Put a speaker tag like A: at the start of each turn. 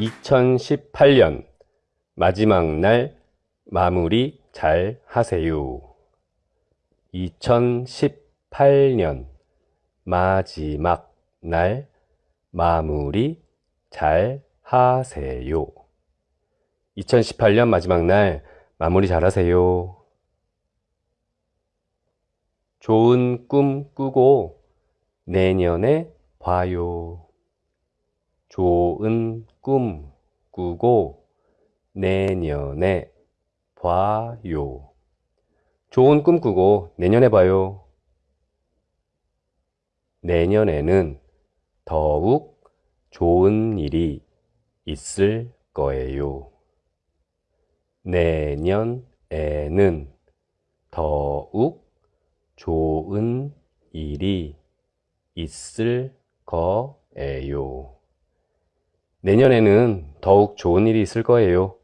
A: 2018년 마지막 날 마무리 잘 하세요. 2018년 마지막 날 마무리 잘 하세요. 2018년 마지막 날 마무리 잘 하세요. 좋은 꿈 꾸고 내년에 봐요. 좋은 꿈 꾸고 내년에 봐요. 좋은 꿈 꾸고 내년에 봐요. 내년에는 더욱 좋은 일이 있을 거예요. 내년에는 더욱 좋은 일이 있을 거예요. 내년에는 더욱 좋은 일이 있을 거예요.